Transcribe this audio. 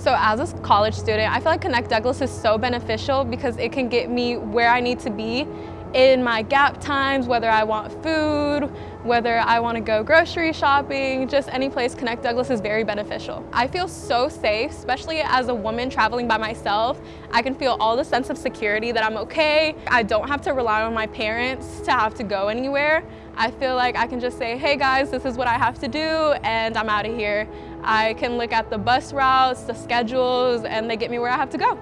So as a college student, I feel like Connect Douglas is so beneficial because it can get me where I need to be in my gap times, whether I want food, whether I want to go grocery shopping, just any place, Connect Douglas is very beneficial. I feel so safe, especially as a woman traveling by myself. I can feel all the sense of security that I'm okay. I don't have to rely on my parents to have to go anywhere. I feel like I can just say, hey guys, this is what I have to do, and I'm out of here. I can look at the bus routes, the schedules, and they get me where I have to go.